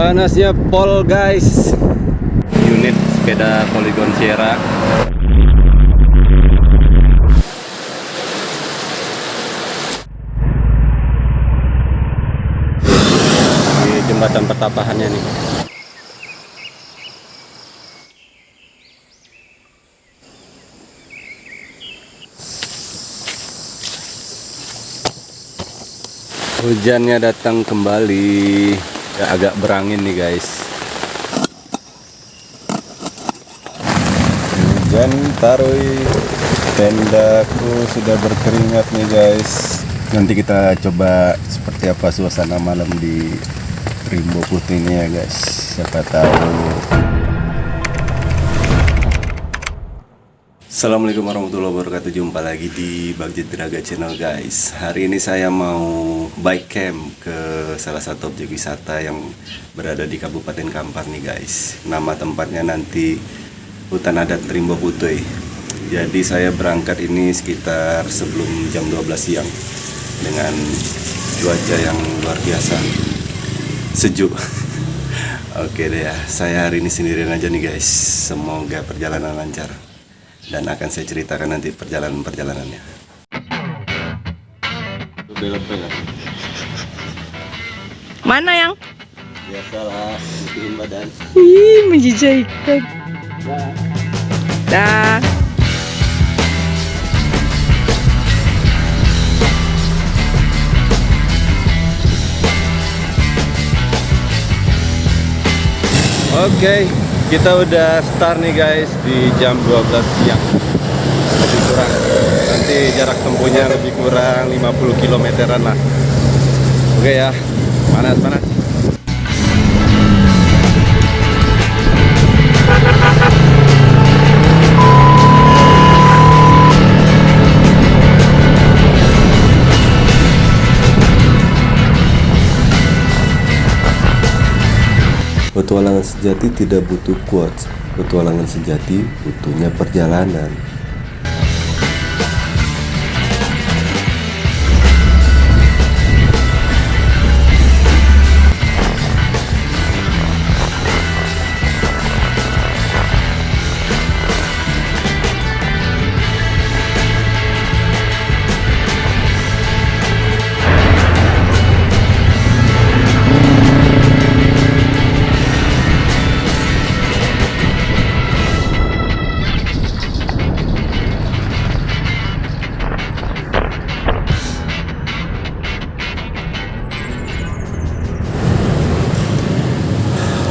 Panasnya pol guys. Unit sepeda Polygon Sierra. Di jembatan pertapahannya nih. Hujannya datang kembali ya, agak berangin nih guys. Hujan tarui. Tendaku sudah berkeringat nih guys. Nanti kita coba seperti apa suasana malam di Rimbo Putih ini ya guys. Siapa tahu Assalamualaikum warahmatullahi wabarakatuh. Jumpa lagi di Bagjet Draga Channel guys. Hari ini saya mau bike camp ke salah satu objek wisata yang berada di Kabupaten Kampar nih guys. Nama tempatnya nanti Hutan Adat Rimbo Putih. Jadi saya berangkat ini sekitar sebelum jam 12 siang Dengan cuaca yang luar biasa. Sejuk. Oke deh ya, saya hari ini sendirian aja nih guys. Semoga perjalanan lancar dan akan saya ceritakan nanti perjalanan-perjalanannya. Mana yang? Biasalah, bikin badan. Ih, menjijikkan. Dah. Oke, kita udah start nih guys di jam 12 siang. Lebih kurang. Nanti jarak tempuhnya lebih kurang 50 kilometeran lah. Oke ya, panas panas. Petualangan sejati tidak butuh quotes. Petualangan sejati butuhnya perjalanan.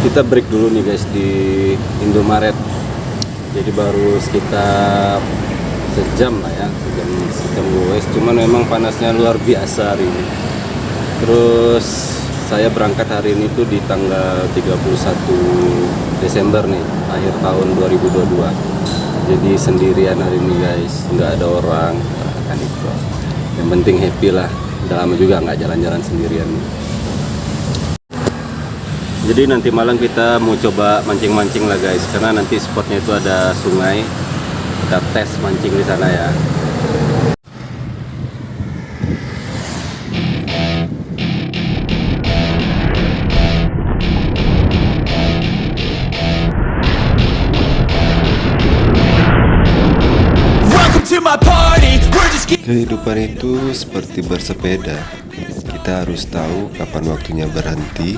Kita break dulu nih guys di Indomaret. Jadi baru sekitar sejam lah ya sejam sejam guys. Cuman memang panasnya luar biasa hari ini. Terus saya berangkat hari ini tuh di tanggal 31 Desember nih akhir tahun 2022 jadi sendirian hari ini guys. Nggak ada orang kan itu yang penting happy lah. Udah lama juga nggak jalan-jalan sendirian jadi nanti malam kita mau coba mancing-mancing lah guys. Karena nanti spotnya itu ada sungai. Kita tes mancing di sana ya. Kehidupan itu seperti bersepeda. Kita harus tahu kapan waktunya berhenti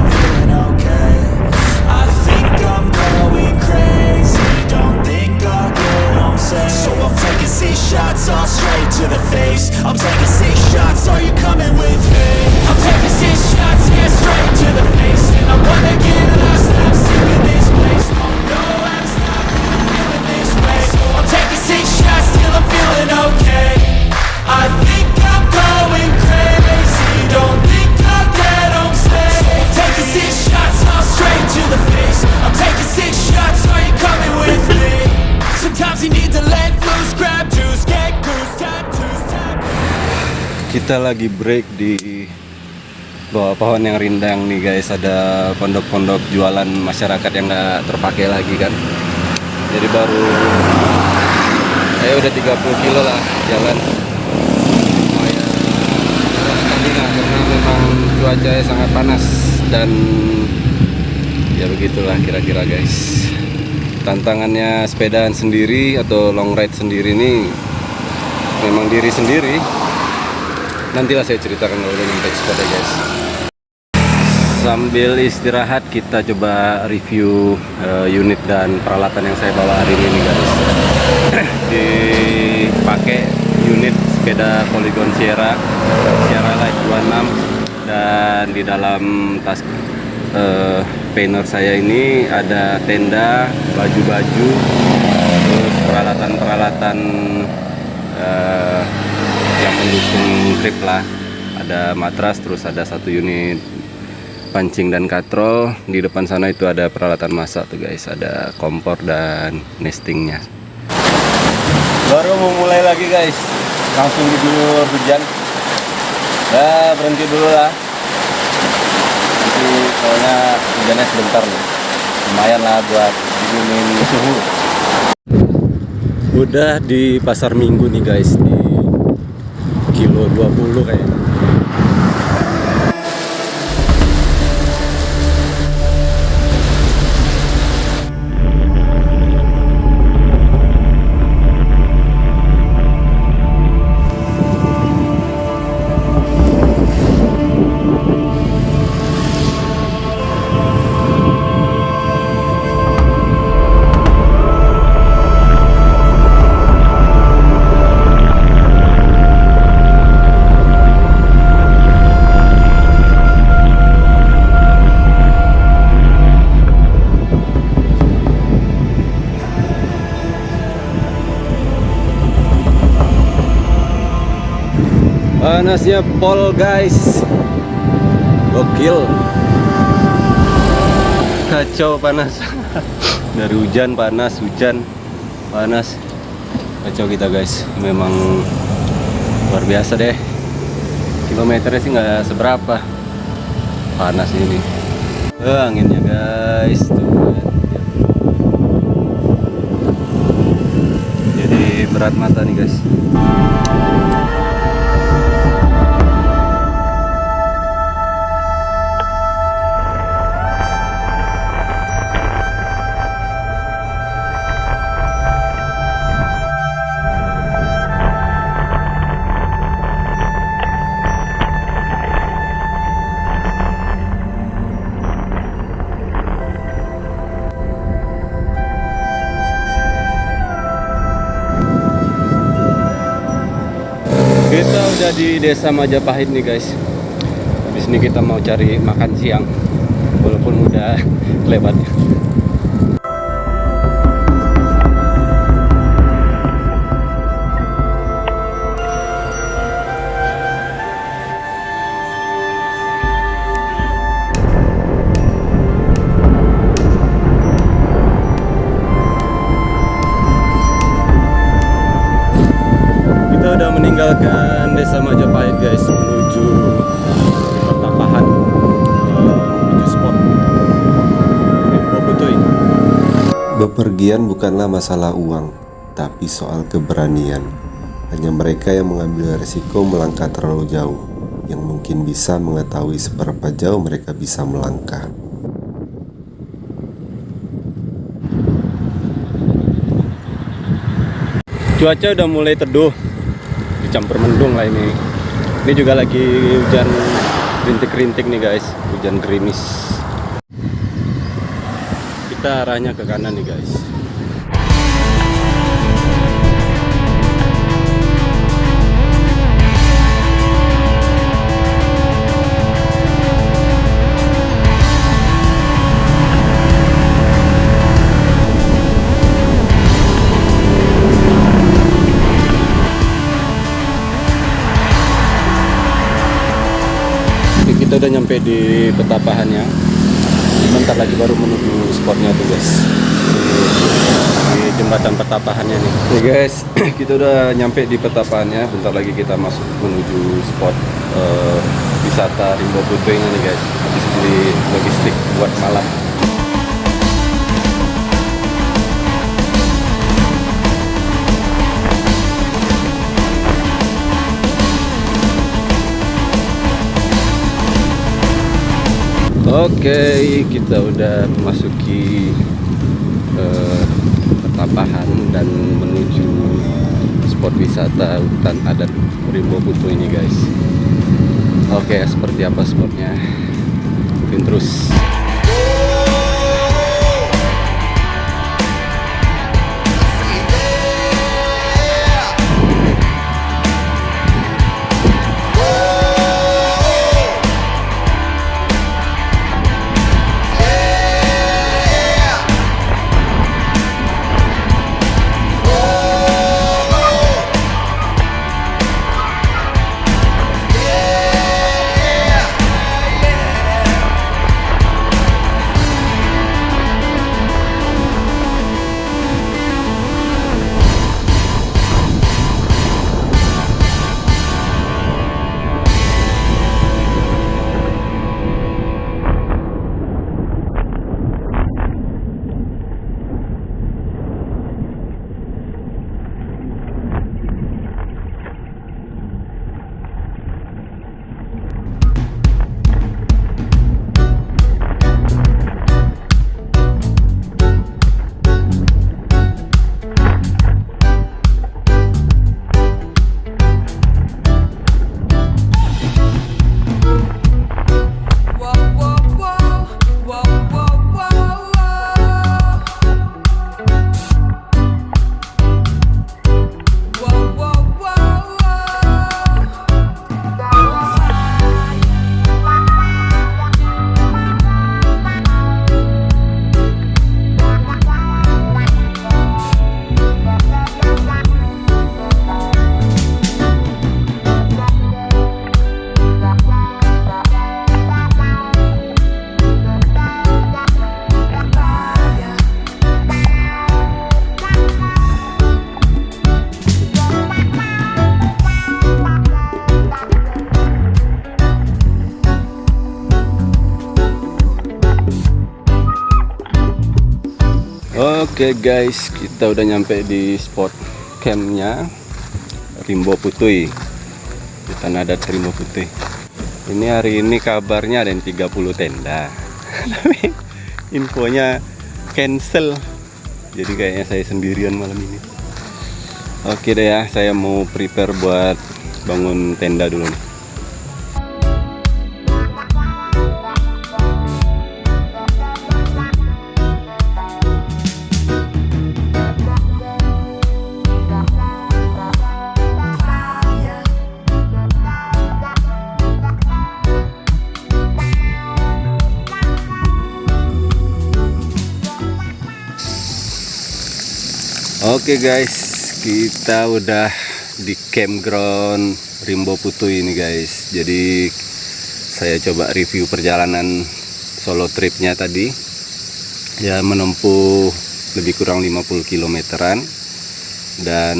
Six shots all straight to the face. I'm taking six shots. Are you coming with me? Kita lagi break di bawah pohon yang rindang nih guys. Ada pondok-pondok jualan masyarakat yang nggak terpakai lagi kan. Jadi baru saya udah 30 kilo lah jalan. Lumayan memang cuacanya sangat panas dan ya begitulah kira-kira guys. Tantangannya sepedaan sendiri atau long ride sendiri ini memang diri sendiri nantilah saya ceritakan kalau udah nyampe spot ya guys. Sambil istirahat kita coba review eh, unit dan peralatan yang saya bawa hari ini guys. Dipakai unit sepeda Polygon Sierra Sierra Light 26 dan di dalam tas eh, painter saya ini ada tenda baju-baju terus peralatan-peralatan eh, yang mendukung grip lah. Ada matras terus ada satu unit pancing dan katrol. Di depan sana itu ada peralatan masak tuh guys. Ada kompor dan nestingnya. Baru mau mulai lagi guys. Langsung diguyur hujan. Ya berhenti dulu lah. Nanti soalnya hujannya sebentar nih. Lumayan lah buat dinginin suhu. Udah di pasar minggu nih guys. Di kilo 20 kayaknya panasnya pol guys? Gokil. Kacau panas. Dari hujan panas hujan panas. Kacau kita guys. Memang luar biasa deh. Kilometernya sih nggak seberapa. Panas ini. Eh, anginnya guys. Tuh jadi berat mata nih guys di desa Majapahit nih guys. Di sini kita mau cari makan siang, walaupun udah lewat. Desa Majapahit guys menuju pertapahan eh, menuju spot Bobotoy. Bepergian bukanlah masalah uang, tapi soal keberanian. Hanya mereka yang mengambil resiko melangkah terlalu jauh, yang mungkin bisa mengetahui seberapa jauh mereka bisa melangkah. Cuaca udah mulai teduh, dicampur mendung lah ini. Ini juga lagi hujan rintik-rintik nih guys, hujan gerimis. Kita arahnya ke kanan nih guys. Oke, nyampe di petapahannya. Bentar lagi baru menuju spotnya tuh guys. Di, jembatan petapahannya nih. Nih guys, kita udah nyampe di petapahannya. Bentar lagi kita masuk menuju spot eh, wisata Rimbo Putri nih guys. Habis beli logistik buat malam. Oke, kita udah memasuki eh, dan menuju spot wisata hutan adat Rimbo Putu ini guys. Oke, seperti apa spotnya? Ikutin terus. Oke guys, kita udah nyampe di spot campnya Rimbo Putui Tanah Adat Rimbo Putui. Ini hari ini kabarnya ada yang 30 tenda, tapi infonya cancel. Jadi kayaknya saya sendirian malam ini. Oke deh ya, saya mau prepare buat bangun tenda dulu nih. Oke guys, kita udah di campground Rimbo Putu ini guys. Jadi saya coba review perjalanan solo tripnya tadi. Ya menempuh lebih kurang 50 kilometeran dan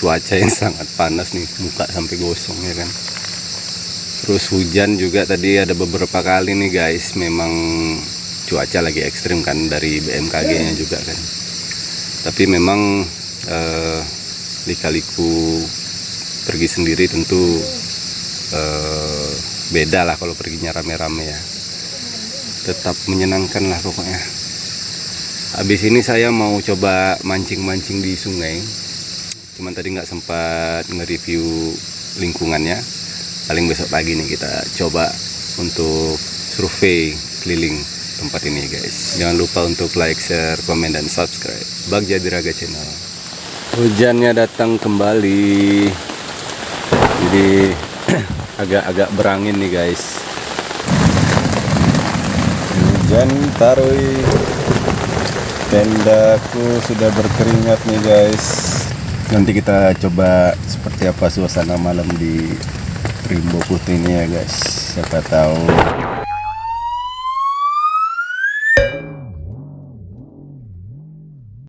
cuaca yang sangat panas nih, muka sampai gosong ya kan. Terus hujan juga tadi ada beberapa kali nih guys, memang cuaca lagi ekstrim kan dari BMKG-nya juga kan tapi memang eh, lika-liku pergi sendiri tentu eh, beda lah kalau perginya rame-rame ya. Tetap menyenangkan lah pokoknya. Habis ini saya mau coba mancing-mancing di sungai. Cuman tadi nggak sempat nge-review lingkungannya. Paling besok pagi nih kita coba untuk survei keliling tempat ini guys. Jangan lupa untuk like share komen dan subscribe. Bagja Diraga channel. Hujannya datang kembali. Jadi agak-agak berangin nih guys. Hujan tarui. Tendaku sudah berkeringat nih guys. Nanti kita coba seperti apa suasana malam di Rimbo Putih ini ya guys. Siapa tahu